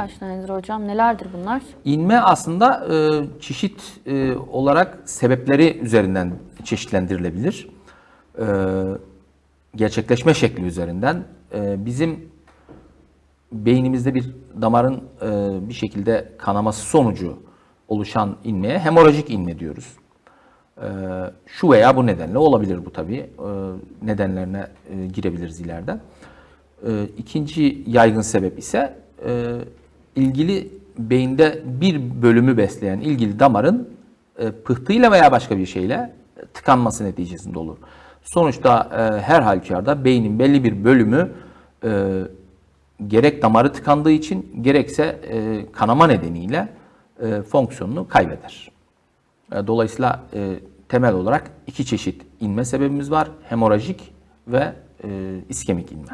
kaç tanedir hocam? Nelerdir bunlar? İnme aslında e, çeşit e, olarak sebepleri üzerinden çeşitlendirilebilir. E, gerçekleşme şekli üzerinden. E, bizim beynimizde bir damarın e, bir şekilde kanaması sonucu oluşan inmeye hemorajik inme diyoruz. E, şu veya bu nedenle olabilir bu tabii. E, nedenlerine e, girebiliriz ileride. E, ikinci yaygın sebep ise e, ilgili beyinde bir bölümü besleyen ilgili damarın e, pıhtıyla veya başka bir şeyle tıkanması neticesinde olur. Sonuçta e, her halükarda beynin belli bir bölümü e, gerek damarı tıkandığı için gerekse e, kanama nedeniyle e, fonksiyonunu kaybeder. E, Dolayısıyla e, temel olarak iki çeşit inme sebebimiz var. Hemorajik ve e, iskemik inme.